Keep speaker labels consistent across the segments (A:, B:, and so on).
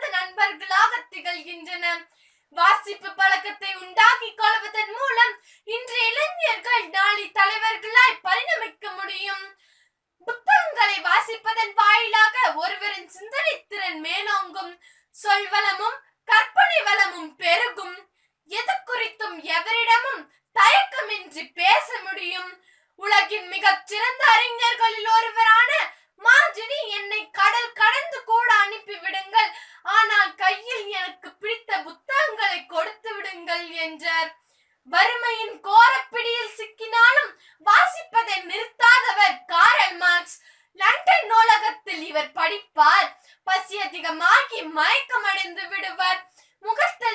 A: சிறந்த நண்பர்களாக திகழ்கின்றன. வாசிப்பு பழக்கத்தை உண்டாக்கி கொள்வதன் மூலம் இன்று இளைஞர்கள் நாளை தலைவர்களாய் பரிணமிக்க முடியும். புத்தகங்களை வாசிப்பதன் வாயிலாக ஒருவரின் சிந்தனை திறன் மேலோங்கும். சொல்வளமும் கற்பனை வளமும் பெருகும். எது குறித்தும் எவரிடமும் தயக்கமின்றி பேச முடியும். உலகின் மிகச் சிறந்த அறிஞர்களில் ஒருவரான மாஜினி கொடுத்து என்றார். வறுமையின் கோரப்பிடியில் சிக்கினாலும் வாசிப்பதை நிறுத்தாதவர் காரல் மார்க்ஸ். லண்டன் நூலகத்தில் இவர் படிப்பார். பசி அதிகமாகி மயக்கமடைந்து விடுவார். முகத்தில்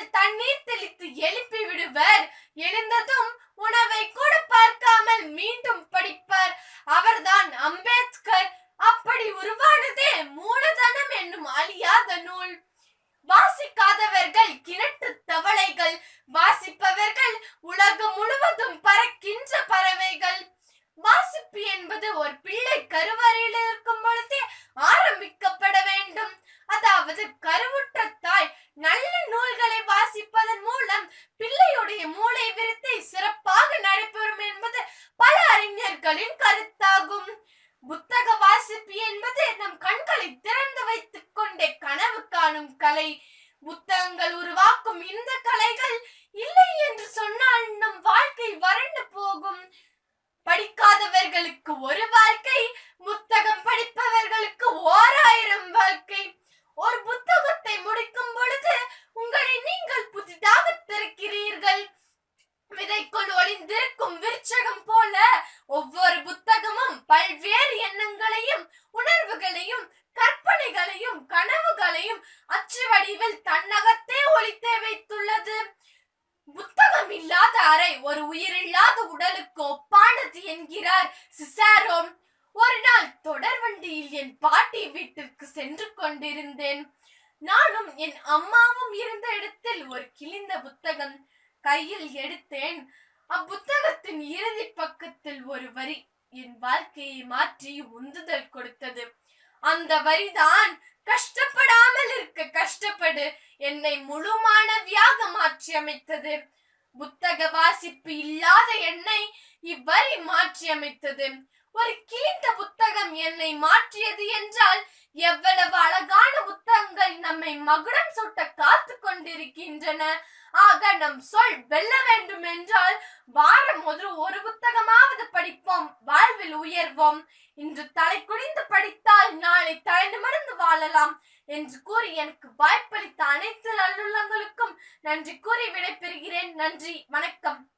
A: வாசிப்பவர்கள் உலகம் முழுவதும் பறக்கின்ற பறவைகள். வாசிப்பு என்பது ஒரு பிள்ளை கருவறையில் இருக்கும் பொழுதே ஆரம்பிக்கப்பட வேண்டும். அதாவது கருவுற்ற தாய் நல்ல நூல்களை வாசிப்பதன் மூலம் பிள்ளையுடைய மூளை விருத்தை சிறப்பாக நடைபெறும் என்பது பல அறிஞர்களின் கருத்தாகும். புத்தக வாசிப்பு என்பது நம் கண்களை திறந்து வைத்துக் கொண்டே கனவு காணும் கலை. புத்தகங்கள் உருவாக்கும் இந்த கலைகள் வடிவில் ஒழித்தே வைத்துள்ளது. புத்தகம் இல்லாத அறை ஒரு உயிரில்லாத உடலுக்கு ஒப்பானது என்கிறார் சிசாரோம் ஒரு நாள் தொடர் வண்டியில் என் பாட்டி வீட்டிற்கு சென்று கொண்டிருந்தேன். நானும் என் அம்மாவும் இருந்த இடத்தில் ஒரு கிழிந்த புத்தகம் கையில் எடுத்தேன். அப்புத்தகத்தின் இறுதி பக்கத்தில் ஒரு வரி என் வாழ்க்கையை மாற்றி உந்துதல் கொடுத்தது. அந்த வரிதான் கஷ்டப்படாமல் இருக்க கஷ்டப்படு. என்னை முழு மாற்றி அமைத்தது. புத்தக வாசிப்பு இல்லாத என்னை இவ்வரி மாற்றி அமைத்தது. ஒரு கிழிந்த புத்தகம் என்னை மாற்றியது என்றால் எவ்வளவு அழகான புத்தகங்கள் நம்மை மகுடம் சுட்ட காத்து கொண்டிருக்கின்றன. ஆக நம் சொல் வெல்ல வேண்டும் என்றால் வாரம் ஒரு ஒரு புத்தகமாவது படிப்போம். வாழ்வில் உயர்வோம். இன்று தலை குனிந்து படித்தால் நாளை தலை நிமிர்ந்து வாழலாம் என்று கூறி எனக்கு வாய்ப்பளித்த அனைத்து நல்லுள்ளங்களுக்கும் நன்றி கூறி விடைபெறுகிறேன். நன்றி. வணக்கம்.